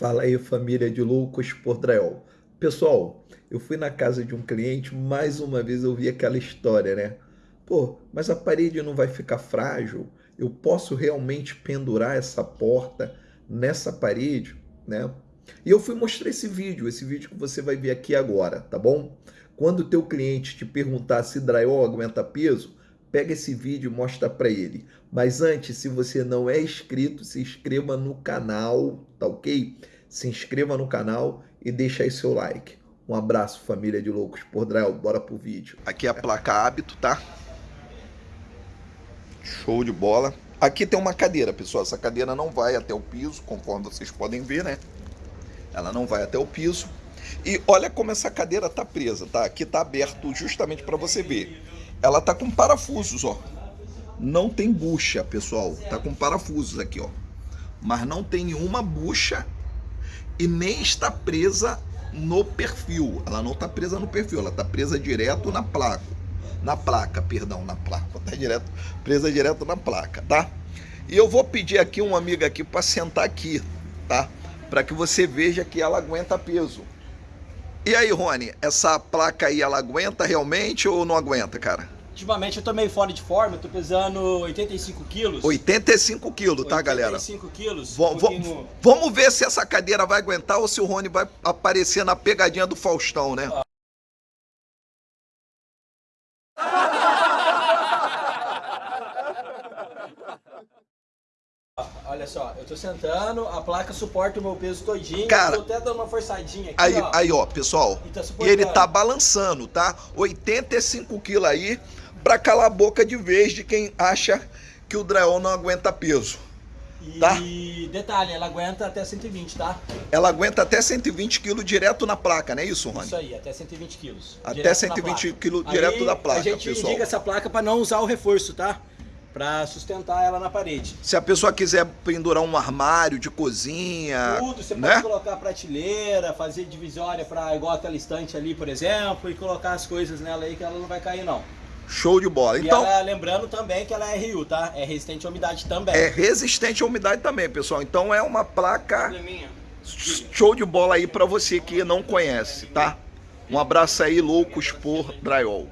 Fala aí família de loucos por drywall. Pessoal, eu fui na casa de um cliente, mais uma vez eu vi aquela história, né? Pô, mas a parede não vai ficar frágil? Eu posso realmente pendurar essa porta nessa parede, né? E eu fui mostrar esse vídeo, esse vídeo que você vai ver aqui agora, tá bom? Quando o teu cliente te perguntar se drywall aguenta peso, pega esse vídeo e mostra para ele. Mas antes, se você não é inscrito, se inscreva no canal, tá ok? Se inscreva no canal e deixa aí seu like. Um abraço, família de loucos por Drell. Bora pro vídeo. Aqui é a placa hábito, tá? Show de bola. Aqui tem uma cadeira, pessoal. Essa cadeira não vai até o piso, conforme vocês podem ver, né? Ela não vai até o piso. E olha como essa cadeira tá presa, tá? Aqui tá aberto justamente para você ver. Ela tá com parafusos, ó. Não tem bucha, pessoal. Tá com parafusos aqui, ó. Mas não tem nenhuma bucha e nem está presa no perfil. Ela não está presa no perfil, ela está presa direto na placa. Na placa, perdão, na placa. Está direto, presa direto na placa, tá? E eu vou pedir aqui um amigo aqui para sentar aqui, tá? Para que você veja que ela aguenta peso. E aí, Rony, essa placa aí, ela aguenta realmente ou não aguenta, cara? Ultimamente eu tô meio fora de forma, eu tô pesando 85 quilos. 85 quilos, tá, galera? 85 quilos. Um pouquinho... Vamos ver se essa cadeira vai aguentar ou se o Rony vai aparecer na pegadinha do Faustão, né? Ah. Olha só, eu tô sentando, a placa suporta o meu peso todinho. Cara, tô até dando uma forçadinha aqui, aí, ó. Aí, ó, pessoal. E, tá e ele tá balançando, tá? 85 quilos aí pra calar a boca de vez de quem acha que o drywall não aguenta peso. E tá? detalhe, ela aguenta até 120, tá? Ela aguenta até 120 quilos direto na placa, não é isso, Rony? Isso aí, até 120 quilos. Até 120 quilos direto da placa, pessoal. A gente pessoal. indica essa placa para não usar o reforço, tá? Para sustentar ela na parede. Se a pessoa quiser pendurar um armário de cozinha, tudo, você né? pode colocar prateleira, fazer divisória para igual aquela estante ali, por exemplo, e colocar as coisas nela aí que ela não vai cair não. Show de bola. E então, ela, lembrando também que ela é RU, tá? É resistente à umidade também. É resistente à umidade também, pessoal. Então é uma placa show de bola aí para você que não conhece, tá? Um abraço aí, loucos por drywall.